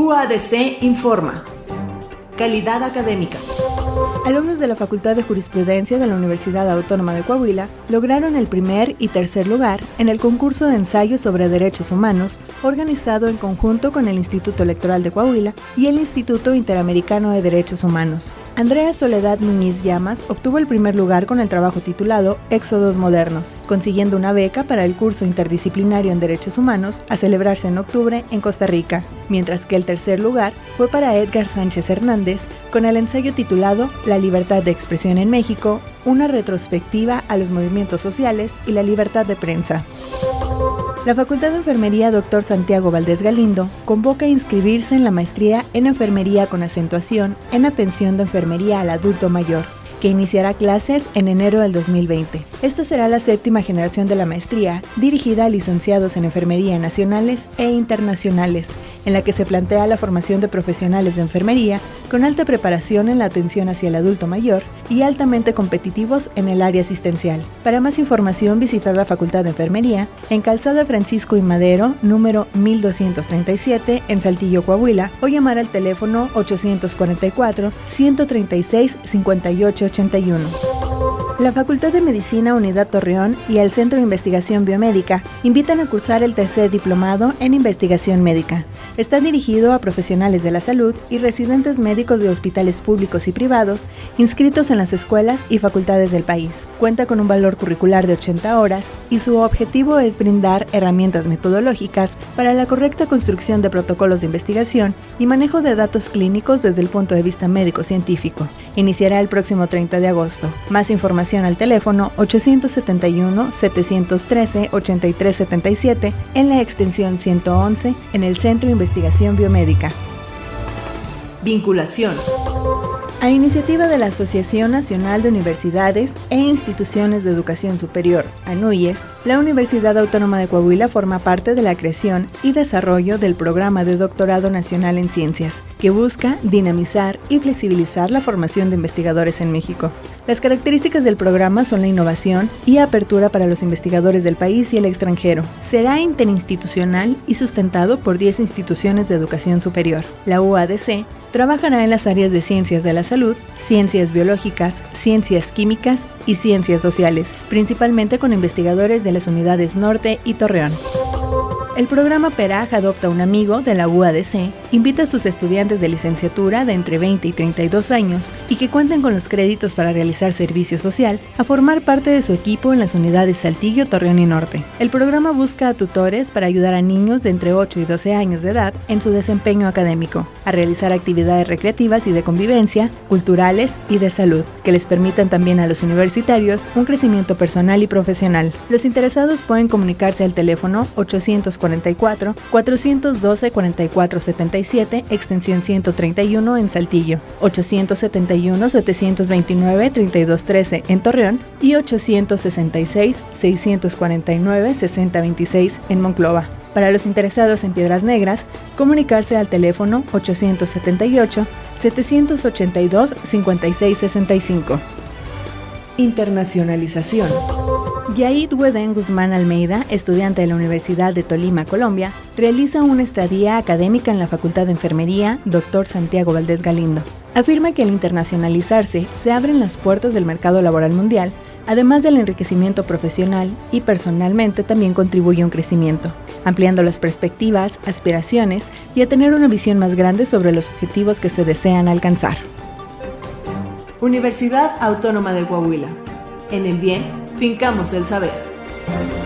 UADC informa. Calidad académica. Alumnos de la Facultad de Jurisprudencia de la Universidad Autónoma de Coahuila lograron el primer y tercer lugar en el concurso de ensayos sobre derechos humanos organizado en conjunto con el Instituto Electoral de Coahuila y el Instituto Interamericano de Derechos Humanos. Andrea Soledad Muñiz Llamas obtuvo el primer lugar con el trabajo titulado Éxodos Modernos, consiguiendo una beca para el curso interdisciplinario en Derechos Humanos a celebrarse en octubre en Costa Rica, mientras que el tercer lugar fue para Edgar Sánchez Hernández con el ensayo titulado La libertad de expresión en México, una retrospectiva a los movimientos sociales y la libertad de prensa. La Facultad de Enfermería Dr. Santiago Valdés Galindo convoca a inscribirse en la maestría en Enfermería con acentuación en atención de enfermería al adulto mayor que iniciará clases en enero del 2020. Esta será la séptima generación de la maestría, dirigida a licenciados en enfermería nacionales e internacionales, en la que se plantea la formación de profesionales de enfermería con alta preparación en la atención hacia el adulto mayor y altamente competitivos en el área asistencial. Para más información, visitar la Facultad de Enfermería en Calzada Francisco y Madero, número 1237, en Saltillo, Coahuila, o llamar al teléfono 844 136 5881. La Facultad de Medicina Unidad Torreón y el Centro de Investigación Biomédica invitan a cursar el tercer diplomado en investigación médica. Está dirigido a profesionales de la salud y residentes médicos de hospitales públicos y privados inscritos en las escuelas y facultades del país. Cuenta con un valor curricular de 80 horas y su objetivo es brindar herramientas metodológicas para la correcta construcción de protocolos de investigación y manejo de datos clínicos desde el punto de vista médico-científico. Iniciará el próximo 30 de agosto. Más información al teléfono 871-713-8377 en la extensión 111 en el Centro de Investigación Biomédica. Vinculación. A iniciativa de la Asociación Nacional de Universidades e Instituciones de Educación Superior, ANUYES, la Universidad Autónoma de Coahuila forma parte de la creación y desarrollo del Programa de Doctorado Nacional en Ciencias, que busca dinamizar y flexibilizar la formación de investigadores en México. Las características del programa son la innovación y apertura para los investigadores del país y el extranjero. Será interinstitucional y sustentado por 10 instituciones de educación superior. La UADC trabajará en las áreas de ciencias de la salud, ciencias biológicas, ciencias químicas y ciencias sociales, principalmente con investigadores de las unidades Norte y Torreón. El programa PERAJ Adopta un Amigo de la UADC invita a sus estudiantes de licenciatura de entre 20 y 32 años y que cuenten con los créditos para realizar servicio social a formar parte de su equipo en las unidades Saltillo, Torreón y Norte. El programa busca a tutores para ayudar a niños de entre 8 y 12 años de edad en su desempeño académico, a realizar actividades recreativas y de convivencia, culturales y de salud, que les permitan también a los universitarios un crecimiento personal y profesional. Los interesados pueden comunicarse al teléfono 840 44 412 44 77 extensión 131 en Saltillo, 871 729 3213 en Torreón y 866 649 6026 en Monclova. Para los interesados en Piedras Negras, comunicarse al teléfono 878 782 5665. Internacionalización. Yaid Weden Guzmán Almeida, estudiante de la Universidad de Tolima, Colombia, realiza una estadía académica en la Facultad de Enfermería Dr. Santiago Valdés Galindo. Afirma que al internacionalizarse se abren las puertas del mercado laboral mundial, además del enriquecimiento profesional y personalmente también contribuye a un crecimiento, ampliando las perspectivas, aspiraciones y a tener una visión más grande sobre los objetivos que se desean alcanzar. Universidad Autónoma de Coahuila. En el bien Fincamos el saber.